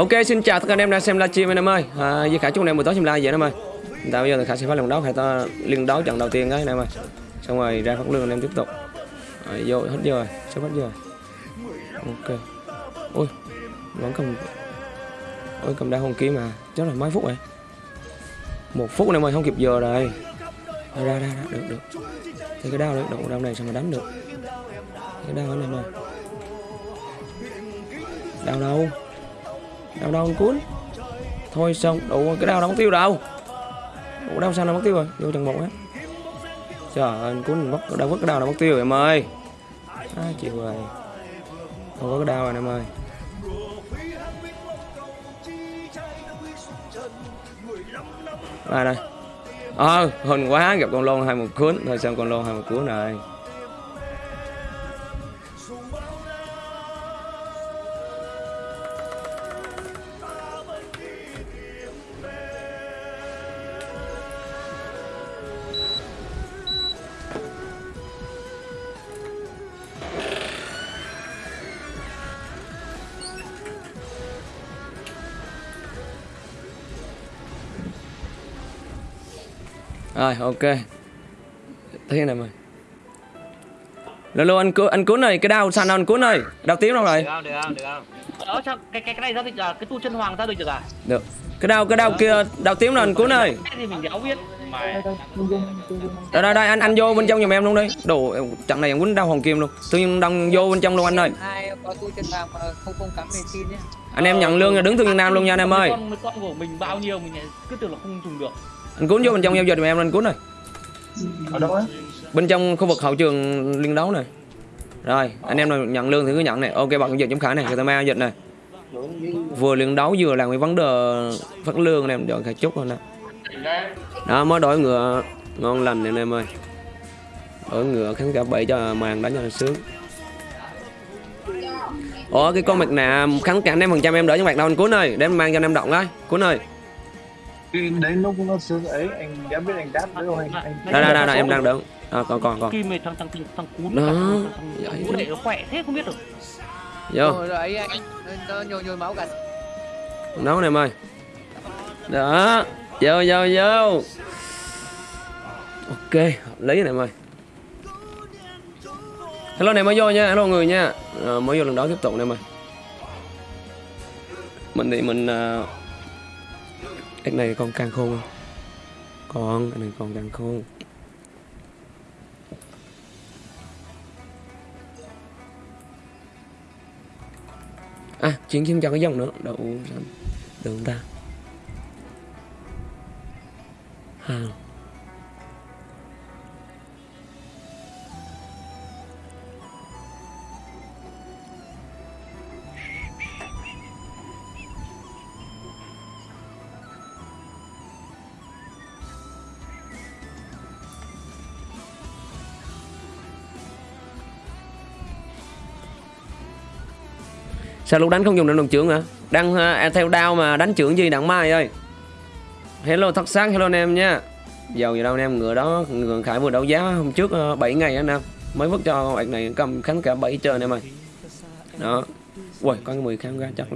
Ok xin chào tất cả anh em đang xem livestream anh em ơi. À, Duy Khải chúc anh em buổi tối xem live vậy anh em ơi. Tao bây giờ thì Khải sẽ phát lần đấu Khải ta liên đấu trận đầu tiên đấy anh em ơi. Xong rồi ra phát lương anh em tiếp tục. À, Vô hết giờ rồi Sắp hết giờ rồi. Ok. Ôi, Vẫn cầm Ôi cầm đao hồng kiếm mà. Chắc là mấy phút rồi. Một phút anh em ơi không kịp giờ rồi. Ra ra ra, ra. được được. Thì cái đao đấy độ đao này sao mà đánh được. Cái đao anh em ơi. Đao đâu? Đao đâu cuốn. Thôi xong đủ cái đao đóng mất tiêu đâu. Đủ đao sao nó mất tiêu rồi? Vô trận một á. Trời ơi, cuốn mất đau mất cái đao nó mất tiêu rồi em ơi. À, chịu rồi. Không có cái đao rồi em ơi. À đây? Ờ à, hình quá gặp con lôn hai một cuốn. Thôi xong con lôn hai một cuốn rồi. Rồi ok. Thế này mày Lô anh cứu anh cuốn này cái đao săn anh cuốn này? Đao tím đâu rồi? Được không được không được không? Sao cái cái cái này giao dịch à cái tu chân hoàng giao dịch được à? Được. Cái đao cái đao kia đao tím là anh cuốn này? Thì mình đéo biết. Đây đây đây anh anh vô bên trong giùm em luôn đi. Đồ trận này em quýnh đao hoàng kim luôn. Tự nhiên đông vô bên trong luôn anh ơi. Ai có tu chân vàng mà không không cắm thì xin nhé anh em nhận lương là đứng thương nhân nam luôn nha anh em ơi. Con của mình bao nhiêu mình cứ tưởng là không dùng được anh cuốn vô bên trong giao dịch giùm em anh cuốn này ở đâu á? Bên trong khu vực hậu trường liên đấu này. Rồi anh em nào nhận lương thì cứ nhận này. Ok bạn dịch chống khải này người ta mang dịch này. Vừa liên đấu vừa làm cái vấn đề phát lương anh em chọn khai chúc thôi nè. Đó mới đổi ngựa ngon lành anh em ơi. Đổi ngựa kháng cả bảy cho màn đánh cho nó sướng. Ủa cái con mặt nạ kháng cả anh em phần trăm em đỡ cho mặt đâu anh cuốn ơi? Để em mang cho anh em động đấy cuốn ơi Cái đấy nó nó sướng ấy anh đã biết anh đáp đấy không anh anh đây đây đây, em đang đỡ à, còn còn còn. Kim này thằng thằng thằng thằng cún Đó. thằng Vậy thằng cún để nó khỏe thế không biết được. Vô. Rồi rồi ấy anh nó nhồi nhồi máu cả. Nấu em ơi. Đó. Vô vô vô. Ok lý này em ơi. Hello này mới vô nha. Hello người nha. À, mới vô lần đó tiếp tục này em ơi. Mình thì mình uh, anh này con càng khôn. Không con anh này con càng khôn. À chuyển chuyển cho cái dòng nữa. Đậu xanh được không ta. Hàng. Sao lúc đánh không dùng được đồng trưởng hả? Đang uh, theo đao mà đánh trưởng gì đặng mai ơi? Hello thật sáng. Hello anh em nha. Giàu gì đâu anh em ngựa đó Ngựa Khải vừa đấu giá hôm trước à, uh, 7 ngày anh em. Mới vứt cho bạn này cầm kháng cả 7 chơi anh em ơi. Đó. Ui có cái 10 kháng ra chắc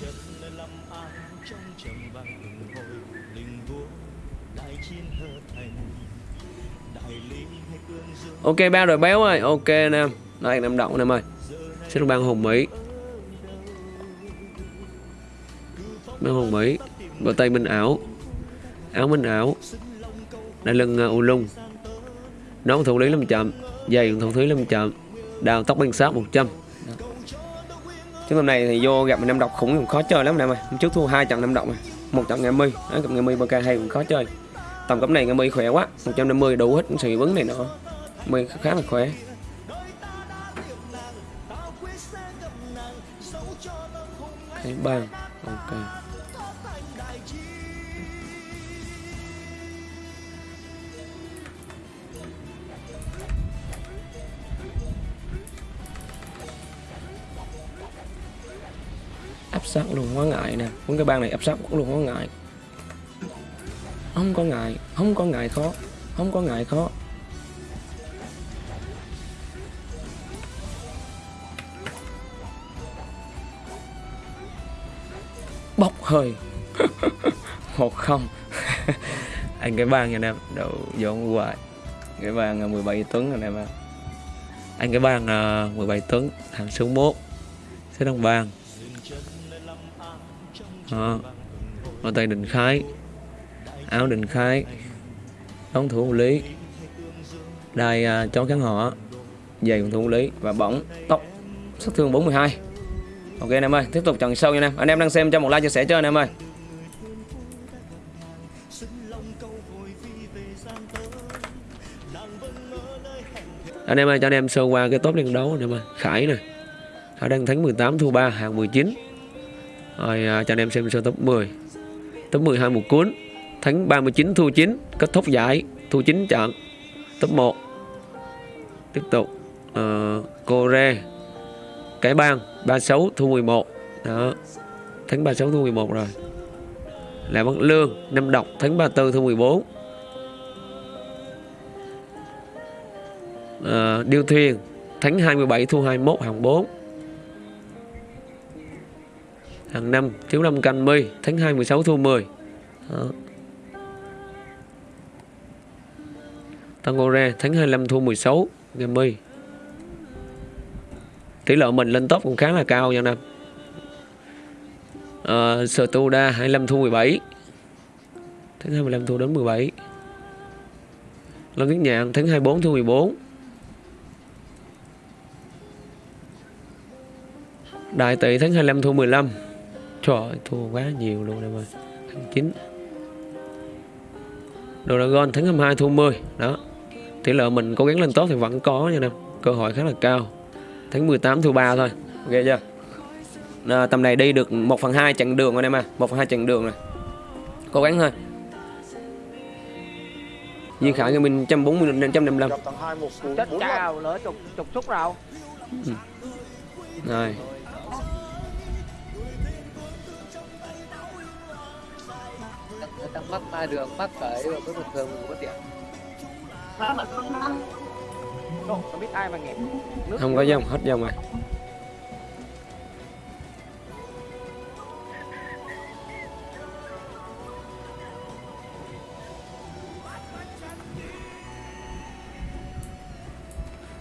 luôn Ok bao rồi béo ơi. Ok anh em Đây em động anh em ơi Xin ban hùng Mỹ. Ban hùng Mỹ Bờ tay minh ảo. Áo minh ảo. Đai lưng uh, u lung. Nón thủ lý 500 Giày thủ lý 500 Đào tóc bên sát 100 Chứ hôm này thì vô gặp anh năm độc khủng cũng khó chơi lắm nè mày Hôm trước thua hai trận năm độc này một trận ngày mi đó gặp ngày mi bk hay cũng khó chơi. Tầm cấp này ngày mi khỏe quá 150 đủ hết cũng sự vấn này nữa mi khá là khỏe. Cái bàn ok. Áp sát luôn, quá ngại nè. Muốn cái bang này áp sát luôn, quá ngại. Không có ngại, không có ngại khó, không có ngại khó. Bốc hơi. Một không. Anh, cái bang nha anh em đầu dọn hoài cái bang là 17 tấn rồi em anh, cái bang là 17 tấn, thằng số 1 số đồng bang đó ở tay định khái. Áo định khái. Đóng thủ lý. Đai à, chó kháng họ. Giày phòng thủ lý. Và bóng tóc. Sát thương 42 ok anh em ơi. Tiếp tục trận sâu nha anh em. Anh em đang xem cho một like chia sẻ cho anh em ơi. Anh em ơi cho anh em sơ qua cái top liên đấu anh em ơi. Khải nè. Khải đang thắng 18 thua 3 hạng 19 rồi à, cho anh em xem sơ top 10 top 12 một cuốn thắng 39 thua 9 kết thúc giải thua 9 trận. Top 1 tiếp tục uh, cô cái bang 36 thua 11 đó thắng 36 thua 11 rồi. Là Bắc Lương Năm Độc thắng 34 thua 14 uh, ờ, Điêu Thuyền thắng 27 thua 21 hàng 4 hàng năm thiếu năm canh mi thắng 26 thua 10 đó. Tango ra tháng 25 thua 16 game mi tỷ lệ mình lên top cũng khá là cao nha anh em. Uh, Studa 25 thua 17 Tháng 25 thua đến 17 Lâm Viết Nhạn tháng 24 thua 14 Đại tỷ tháng 25 thua 15 Trời ơi, thua quá nhiều luôn em ơi. Thắng 9 Dragon thắng 22 thua 10 Đó. Tỷ lệ mình cố gắng lên tốt thì vẫn có nha em. Cơ hội khá là cao. Thắng 18 thua 3 thôi. Ok chưa? À, Tầm này đi được 1 phần 2 chặng đường anh em à 1 phần 2 chặng đường này Cố gắng thôi. Di Khải cho mình 140 đến 155 gặp thằng hai một cú Chết chào lỡ chục chục xúc rồi. Rồi người ta mắc ma đường mắc cởi rồi mới bình thường mình có tiền không không biết ai mà nghẹn nước Không có dòng hết dòng rồi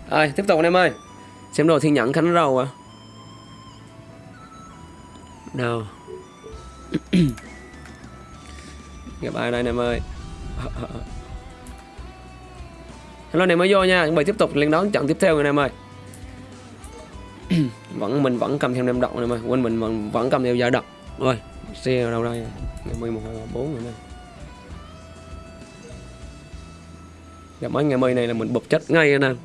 Rồi tiếp tục anh em ơi. Xem đồ thiên nhẫn khánh râu à. Đâu Gặp ai đây anh em ơi? Hello anh em mới vô nha Chuẩn bị tiếp tục liên đón trận tiếp theo anh em ơi. Vẫn mình vẫn cầm theo nem động anh em ơi quên mình vẫn, vẫn cầm theo giả độc. Rồi xe ở đâu đây? Ngày mười một hai bốn rồi đây gặp mấy ngày mây này là mình bộc chết ngay anh em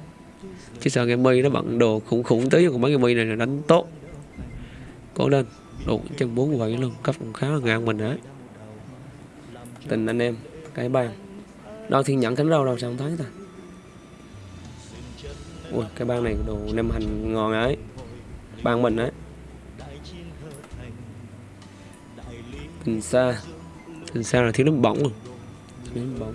chứ sợ ngày mây nó bận đồ khủng khủng tới còn mấy ngày mây này là đánh tốt. Cố lên đủ chân bốn vậy luôn cấp cũng khá là ngang mình đấy tình anh em, cái bàn đâu thiên nhẫn cánh rau đâu sao không thấy ta. Ui, cái bàn này đồ nem hành ngon ấy. Bàn mình ấy. Tình xa tình xa là thiếu nước bỏng rồi thiếu nước bỏng.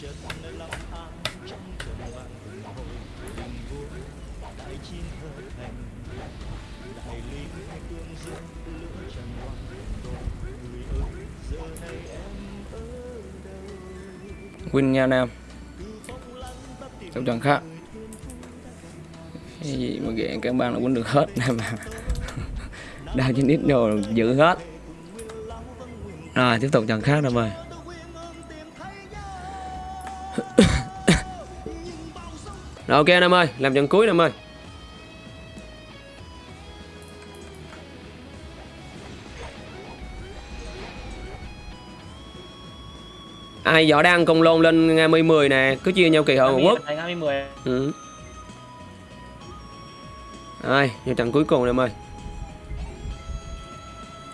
着你立下中途不後仍會大千去平大 lý tương dương lửa trần hoa tôi người ơi giờ này em ở đâu? Win Nha Nam. Trong trận khác. cái gì mà ghẹn các bạn là quấn được hết nè mà. Đa trên ít đồ giữ hết. rồi tiếp tục trận khác rồi mời. Rồi ok Nam ơi Làm trận cuối Nam ơi. Ai võ đang cùng lôn lên ngày 10 10 nè cứ chia nhau kỳ hội một quốc. Thành 2010. ừ. vô trận cuối cùng em ơi.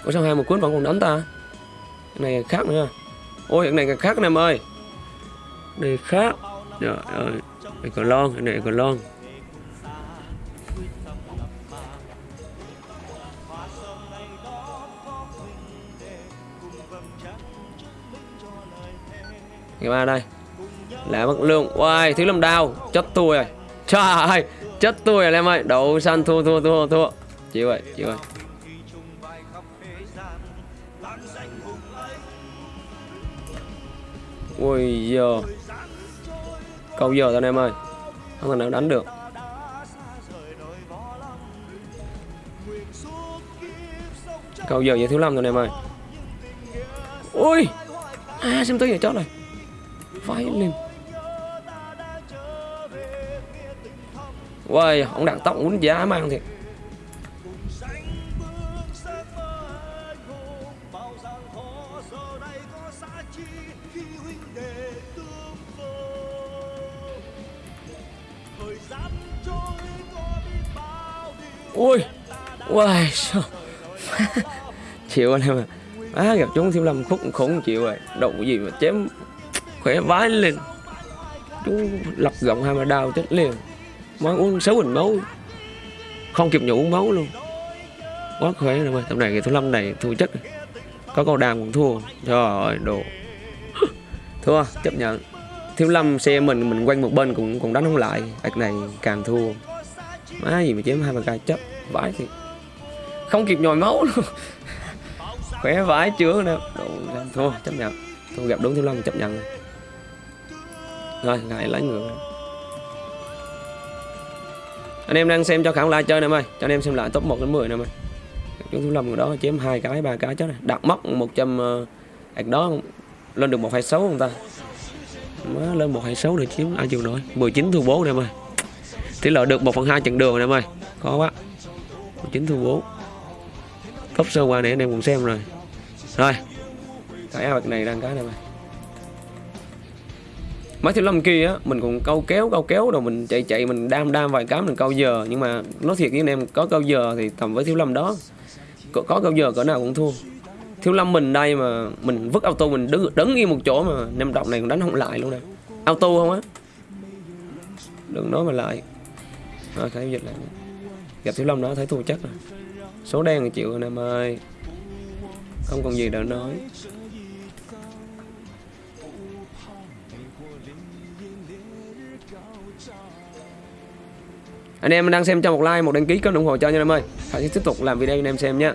Ủa sao hai một cuốn vẫn còn đánh ta? Cái này khác nữa. Ôi cái này khác nè em ơi. Này khác. Trời ơi này còn lon cái này còn lon. Ngày ba đây. Lá mất lượng, Uầy, thứ làm đau chất tôi rồi. Trời ơi chất tôi rồi em ơi. Đấu săn thua thua thua thua. Chịu vậy, chịu vậy. ui giờ câu giờ thôi anh em ơi. Không thể nào đánh được. Câu giờ giờ thiếu lâm rồi anh em ơi. Ui! À xem tôi giờ chót rồi. Vãi lên. Uầy, ông đặt tóc uống giá mang thiệt. Ui Uầy, sao? Chịu anh em à Á gặp chúng thiếu lâm khúc khủng chịu rồi. Đậu gì mà chém Khỏe vái lên. Chú lập gọng hai mà đau chết liền. Mới uống sáu bình máu. Không kịp nhủ uống máu luôn. Quá khỏe rồi ơi Tầm này cái thiếu lâm này thua chất Có câu đàm cũng thua. Trời ơi, đồ. Thua, chấp nhận. Thiếu lâm xe mình mình quanh một bên cũng cũng đánh không lại. Ảch này càng thua. Má gì mà chém hai mà ca chấp. Vãi thì Không kịp nhồi máu luôn. Khỏe vãi chưa nè. Thua chấp nhận. Thua gặp đúng thiếu lâm chấp nhận Rồi. Lại lấy ngược Anh em đang xem cho khả like chơi nè ơi Cho anh em xem lại top 1 đến 10 nè em ơi Chú thiếu lâm người đó chém hai cái ba cái chết này Đặt móc 100 uh, Ảch đó lên được 126 không ta? Má lên 126 để chiếm ai chịu nổi? 19 thua 4 nè ơi Tỷ lệ được 1 phần 2 chặng đường nè ơi Khó quá 19 thua 4 Top sơ qua này anh em cùng xem rồi. Rồi Cái áo này đang cái nè mày. Mấy thiếu lâm kia á mình cũng câu kéo câu kéo rồi mình chạy chạy mình đam đam vài cám mình câu giờ. Nhưng mà nói thiệt với anh em có câu giờ thì tầm với thiếu lâm đó. Có, có câu giờ cỡ nào cũng thua. Thiếu lâm mình đây mà mình vứt auto mình đứng đứng yên một chỗ mà năm động này còn đánh không lại luôn nè. Auto không á? Đừng nói mà lại. Rồi thấy dịch lại gặp thiếu long đó thấy thua chắc rồi. Số đen là chịu anh em ơi. Không còn gì để nói. Anh em đang xem cho một like, một đăng ký kênh ủng hộ cho nha, em ơi. Hãy tiếp tục làm video cho anh em xem nhé.